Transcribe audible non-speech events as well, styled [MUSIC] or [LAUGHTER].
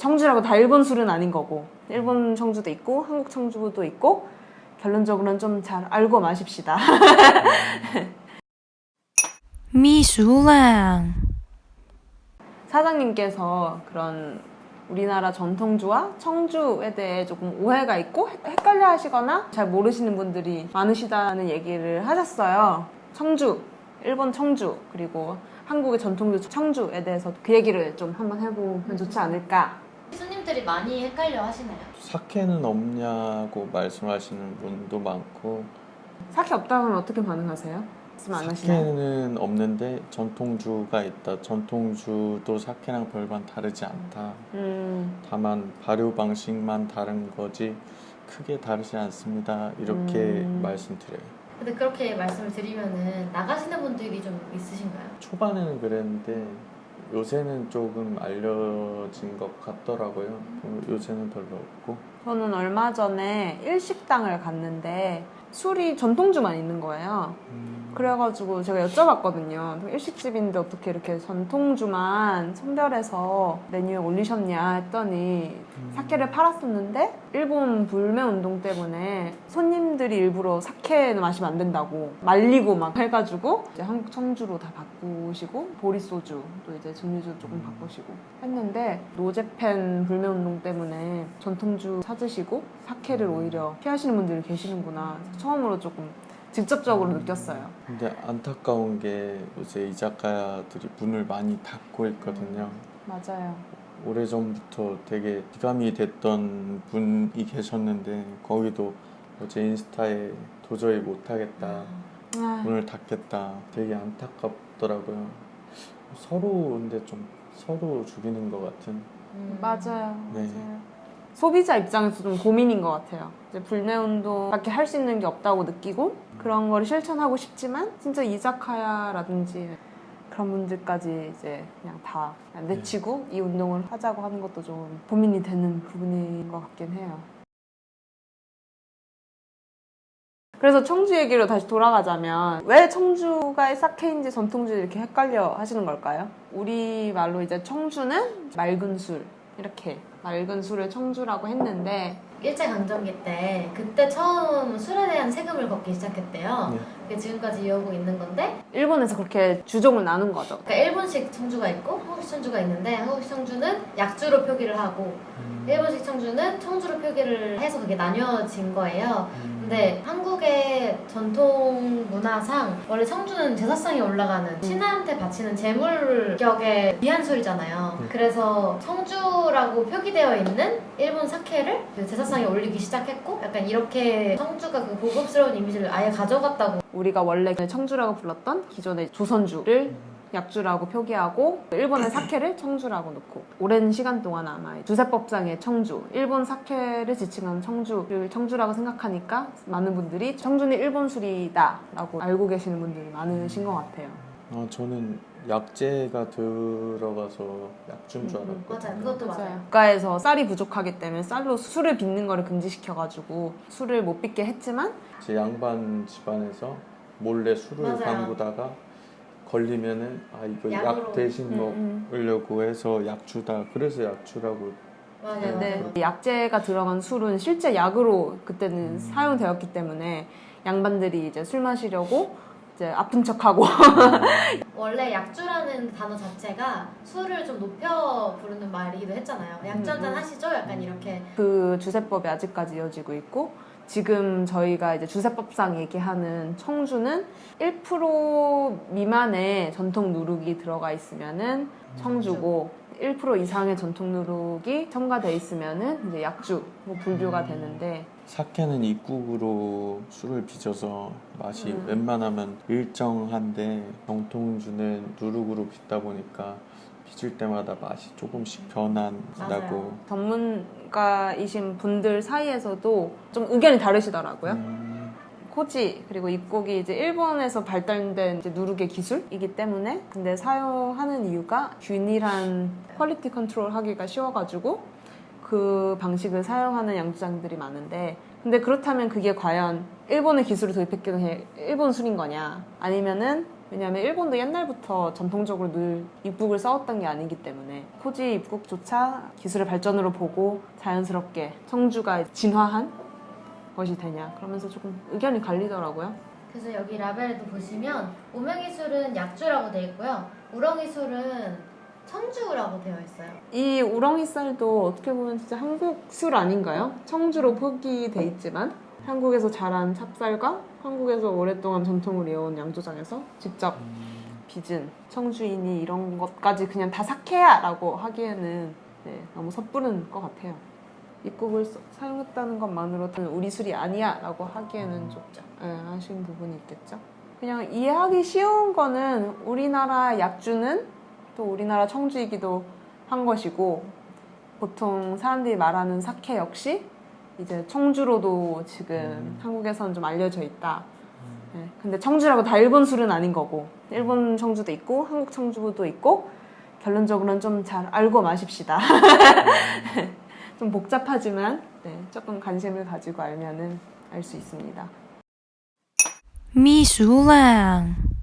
청주라고 다 일본 술은 아닌 거고 일본 청주도 있고 한국 청주도 있고 결론적으로는 좀 잘 알고 마십시다. [LAUGHS] 미술랑 사장님께서 그런 우리나라 전통주와 청주에 대해 조금 오해가 있고 헷- 헷갈려 하시거나 잘 모르시는 분들이 많으시다는 얘기를 하셨어요. 청주, 일본 청주, 그리고 한국의 전통주 청주에 대해서 그 얘기를 좀 한번 해보면 좋지 않을까. 손님들이 많이 헷갈려 하시나요? 사케는 없냐고 말씀하시는 분도 많고 사케 없다고 하면 어떻게 반응하세요? 사케는 없는데 전통주가 있다. 전통주도 사케랑 별반 다르지 않다. 음, 다만 발효 방식만 다른 거지 크게 다르지 않습니다. 이렇게 음. 말씀드려요. 근데 그렇게 말씀을 드리면은 나가시는 분들이 좀 있으신가요? 초반에는 그랬는데 요새는 조금 알려진 것 같더라고요. 어, 요새는 별로 없고 저는 얼마 전에 일식당을 갔는데 술이 전통주만 있는 거예요. 음, 그래가지고 제가 여쭤봤거든요. 일식집인데 어떻게 이렇게 전통주만 선별해서 메뉴에 올리셨냐 했더니 사케를 팔았었는데 일본 불매 운동 때문에 손님들이 일부러 사케는 마시면 안 된다고 말리고 막 해가지고 이제 한국 청주로 다 바꾸시고 보리소주 또 이제 증류주 조금 바꾸시고 했는데 노제팬 불매 운동 때문에 전통주 찾으시고 사케를 오히려 피하시는 분들이 계시는구나. 처음으로 조금 직접적으로 느꼈어요. 근데 안타까운 게 요새 이자카야들이 문을 많이 닫고 있거든요. 맞아요. 오래전부터 되게 기감이 됐던 분이 계셨는데 거기도 어제 인스타에 도저히 못하겠다 아, 문을 닫겠다 되게 안타깝더라고요 서로 근데 좀 서로 죽이는 것 같은 음. 맞아요. 네. 맞아요. 소비자 입장에서 좀 고민인 것 같아요. 이제 불매운동밖에 할 수 있는 게 없다고 느끼고 그런 거를 실천하고 싶지만 진짜 이자카야라든지 그런 분들까지 이제 그냥 다 그냥 내치고 이 운동을 하자고 하는 것도 좀 고민이 되는 부분인 것 같긴 해요. 그래서 청주 얘기로 다시 돌아가자면 왜 청주가 사케인지 전통주 이렇게 헷갈려 하시는 걸까요? 우리 말로 이제 청주는 맑은 술 이렇게 맑은 술을 청주라고 했는데 일제강점기 때 그때 처음 술에 대한 세금을 걷기 시작했대요. 네. 그게 지금까지 이어오고 있는 건데 일본에서 그렇게 주종을 나눈 거죠. 그러니까 일본식 청주가 있고 한국식 청주가 있는데 한국식 청주는 약주로 표기를 하고 일본식 청주는 청주로 표기를 해서 그게 나뉘어진 거예요. 근데 한국의 전통 문화상 원래 청주는 제사상에 올라가는 신하한테 바치는 제물격의 귀한 술이잖아요. 네. 그래서 청주라고 표기 되어 있는 일본 사케를 그 제사상에 올리기 시작했고 약간 이렇게 청주가 그 고급스러운 이미지를 아예 가져갔다고 우리가 원래 청주라고 불렀던 기존의 조선주를 약주라고 표기하고 일본의 사케를 청주라고 놓고 오랜 시간 동안 아마 주세법상의 청주, 일본 사케를 지칭하는 청주를 청주라고 생각하니까 많은 분들이 청주는 일본 술이다 라고 알고 계시는 분들이 많으신 것 같아요. 아, 저는 약재가 들어가서 약주인 줄 음, 음. 알았거든요 맞아요. 그것도 맞아요. 국가에서 쌀이 부족하기 때문에 쌀로 술을 빚는 거를 금지시켜가지고 술을 못 빚게 했지만 제 양반 집안에서 몰래 술을 맞아요. 담그다가 걸리면은 아 이거 약으로. 약 대신 음, 먹으려고 해서 약주다 그래서 약주라고 맞아요. 근데 맞아요. 약재가 들어간 술은 실제 약으로 그때는 음. 사용되었기 때문에 양반들이 이제 술 마시려고 이제 아픈 척하고 원래 약주라는 단어 자체가 술을 좀 높여 부르는 말이기도 했잖아요. 약주 한잔 음. 하시죠? 약간 이렇게 그 주세법이 아직까지 이어지고 있고 지금 저희가 이제 주세법상 얘기하는 청주는 1% 미만의 전통 누룩이 들어가 있으면은 청주고 1% 이상의 전통 누룩이 첨가돼 있으면은 이제 약주, 뭐 불교가 되는데 사케는 입국으로 술을 빚어서 맛이 음. 웬만하면 일정한데 정통주는 누룩으로 빚다 보니까 빚을 때마다 맛이 조금씩 변한다고. 전문가이신 분들 사이에서도 좀 의견이 다르시더라고요. 음, 코지 그리고 입국이 이제 일본에서 발달된 이제 누룩의 기술이기 때문에 근데 사용하는 이유가 균일한 quality control 하기가 쉬워가지고 그 방식을 사용하는 양주장들이 많은데 근데 그렇다면 그게 과연 일본의 기술을 도입했기에 일본 술인 거냐? 아니면은 왜냐하면 일본도 옛날부터 전통적으로 늘 입국을 써왔던 게 아니기 때문에 코지 입국조차 기술의 발전으로 보고 자연스럽게 청주가 진화한 것이 되냐 그러면서 조금 의견이 갈리더라고요. 그래서 여기 라벨에도 보시면 오명이술은 약주라고 되어 있고요. 우렁이술은 청주라고 되어 있어요. 이 우렁이 쌀도 어떻게 보면 진짜 한국 술 아닌가요? 청주로 표기돼 있지만 한국에서 자란 찹쌀과 한국에서 오랫동안 전통을 이어온 양조장에서 직접 빚은 청주인이 이런 것까지 그냥 다 사케야라고 하기에는 네, 너무 섣부른 것 같아요. 입국을 써- 사용했다는 것만으로는 우리 술이 아니야 라고 하기에는 좀 네, 아쉬운 부분이 있겠죠. 그냥 이해하기 쉬운 거는 우리나라 약주는 또 우리나라 청주이기도 한 것이고 보통 사람들이 말하는 사케 역시 이제 청주로도 지금 음. 한국에서는 좀 알려져 있다. 네, 근데 청주라고 다 일본 술은 아닌 거고 일본 청주도 있고 한국 청주도 있고 결론적으로는 좀 잘 알고 마십시다. [LAUGHS] 좀 복잡하지만 네, 조금 관심을 가지고 알면은 알 수 있습니다. 秘书lang。